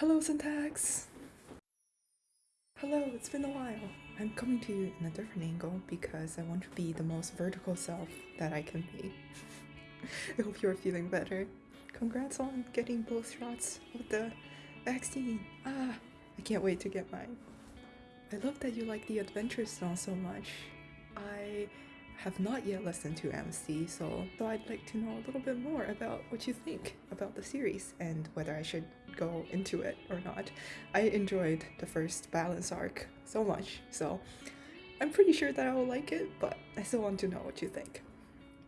Hello, Syntax! Hello, it's been a while. I'm coming to you in a different angle because I want to be the most vertical self that I can be. I hope you're feeling better. Congrats on getting both shots of the vaccine. Ah, I can't wait to get mine. I love that you like the Adventure Zone so much. I have not yet listened to MC, so, so I'd like to know a little bit more about what you think about the series and whether I should go into it or not. I enjoyed the first balance arc so much, so I'm pretty sure that I will like it, but I still want to know what you think.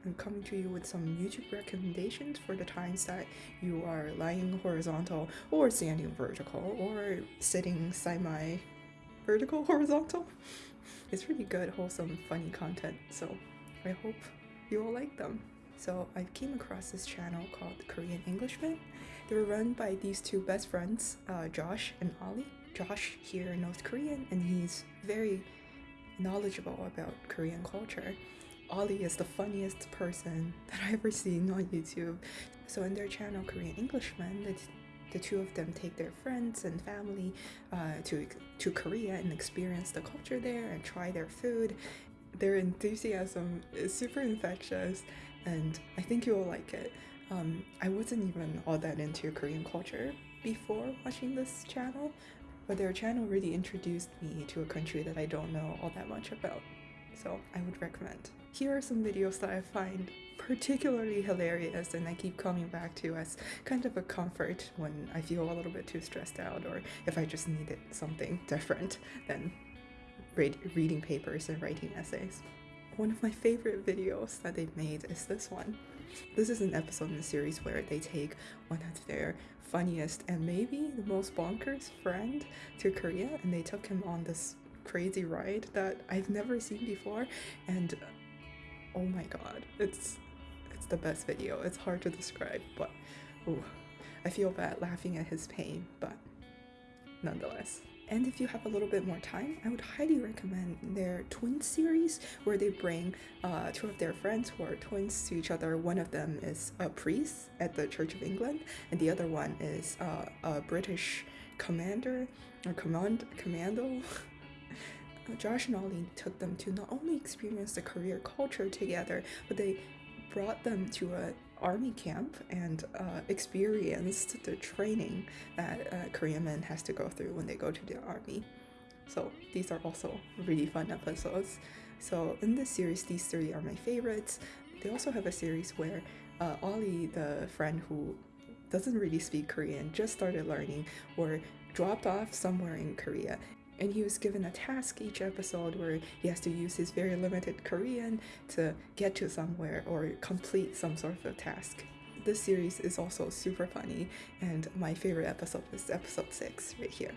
I'm coming to you with some YouTube recommendations for the times that you are lying horizontal or standing vertical or sitting semi vertical horizontal. It's really good, wholesome, funny content, so I hope you will like them. So I came across this channel called Korean Englishman. They were run by these two best friends, uh, Josh and Ollie. Josh here knows Korean and he's very knowledgeable about Korean culture. Ollie is the funniest person that I've ever seen on YouTube. So in their channel Korean Englishman, the two of them take their friends and family uh, to to Korea and experience the culture there and try their food. Their enthusiasm is super infectious, and I think you will like it. Um, I wasn't even all that into Korean culture before watching this channel, but their channel really introduced me to a country that I don't know all that much about. So I would recommend. Here are some videos that I find particularly hilarious and I keep coming back to as kind of a comfort when I feel a little bit too stressed out or if I just needed something different than read reading papers and writing essays. One of my favorite videos that they've made is this one. This is an episode in the series where they take one of their funniest and maybe the most bonkers friend to Korea and they took him on this crazy ride that I've never seen before and oh my god it's it's the best video it's hard to describe but oh I feel bad laughing at his pain but nonetheless and if you have a little bit more time, I would highly recommend their twin series where they bring uh, two of their friends who are twins to each other. One of them is a priest at the Church of England, and the other one is uh, a British commander or command commando Josh and Ollie took them to not only experience the Korean culture together, but they brought them to a army camp and uh, experienced the training that uh, Korean men has to go through when they go to the army. So these are also really fun episodes. So in this series, these three are my favorites. They also have a series where uh, Ollie, the friend who doesn't really speak Korean, just started learning or dropped off somewhere in Korea and he was given a task each episode where he has to use his very limited Korean to get to somewhere or complete some sort of a task. This series is also super funny and my favorite episode is episode 6 right here.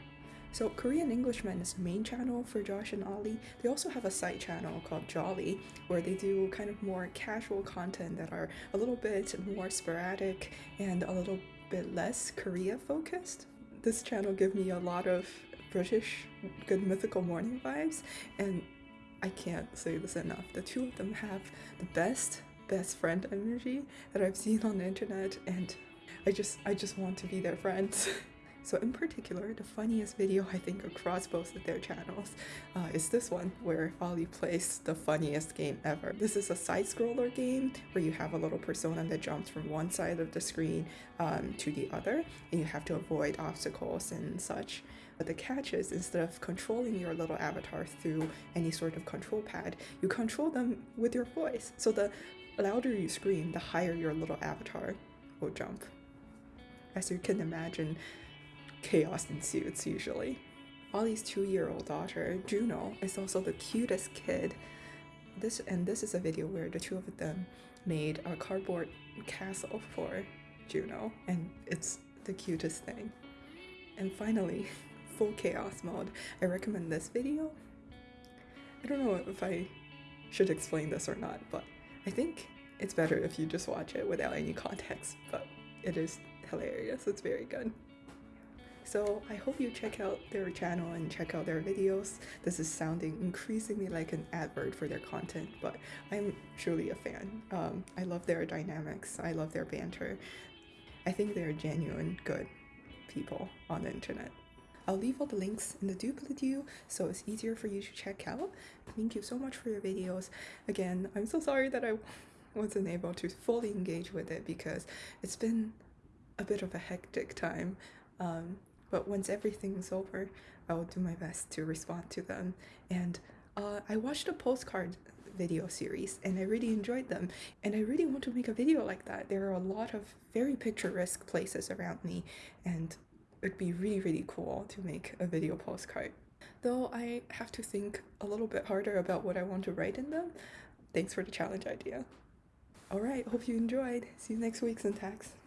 So Korean Englishman is main channel for Josh and Ollie. They also have a side channel called Jolly where they do kind of more casual content that are a little bit more sporadic and a little bit less Korea focused. This channel gives me a lot of British Good Mythical Morning vibes, and I can't say this enough. The two of them have the best best friend energy that I've seen on the internet, and I just I just want to be their friends. So in particular, the funniest video I think across both of their channels uh, is this one where Ollie plays the funniest game ever. This is a side-scroller game where you have a little persona that jumps from one side of the screen um, to the other and you have to avoid obstacles and such. But the catch is instead of controlling your little avatar through any sort of control pad, you control them with your voice. So the louder you scream, the higher your little avatar will jump. As you can imagine, chaos ensues usually. Ollie's two-year-old daughter, Juno, is also the cutest kid. This and this is a video where the two of them made a cardboard castle for Juno, and it's the cutest thing. And finally, full chaos mode. I recommend this video. I don't know if I should explain this or not, but I think it's better if you just watch it without any context, but it is hilarious. It's very good. So I hope you check out their channel and check out their videos. This is sounding increasingly like an advert for their content, but I'm truly a fan. Um, I love their dynamics. I love their banter. I think they're genuine good people on the internet. I'll leave all the links in the doobly-doo so it's easier for you to check out. Thank you so much for your videos. Again, I'm so sorry that I wasn't able to fully engage with it because it's been a bit of a hectic time. Um, but once everything's over, I will do my best to respond to them. And uh, I watched a postcard video series and I really enjoyed them. And I really want to make a video like that. There are a lot of very picturesque places around me and it'd be really, really cool to make a video postcard. Though I have to think a little bit harder about what I want to write in them. Thanks for the challenge idea. Alright, hope you enjoyed. See you next week, Syntax.